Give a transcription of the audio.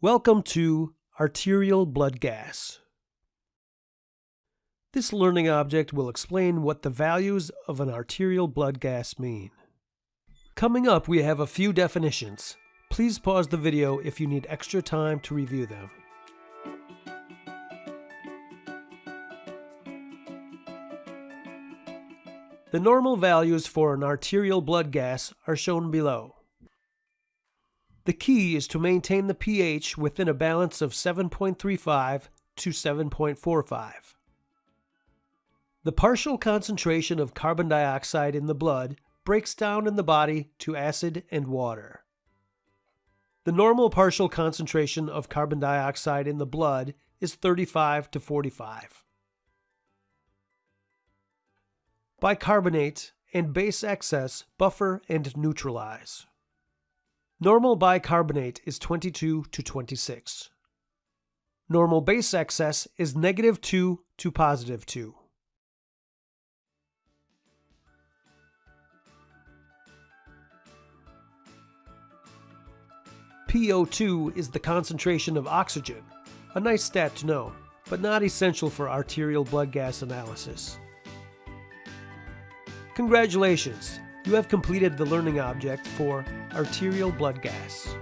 Welcome to Arterial Blood Gas. This learning object will explain what the values of an arterial blood gas mean. Coming up, we have a few definitions. Please pause the video if you need extra time to review them. The normal values for an arterial blood gas are shown below. The key is to maintain the pH within a balance of 7.35 to 7.45. The partial concentration of carbon dioxide in the blood breaks down in the body to acid and water. The normal partial concentration of carbon dioxide in the blood is 35 to 45. Bicarbonate and base excess buffer and neutralize. Normal bicarbonate is 22 to 26. Normal base excess is negative 2 to positive 2. PO2 is the concentration of oxygen, a nice stat to know, but not essential for arterial blood gas analysis. Congratulations! You have completed the learning object for arterial blood gas.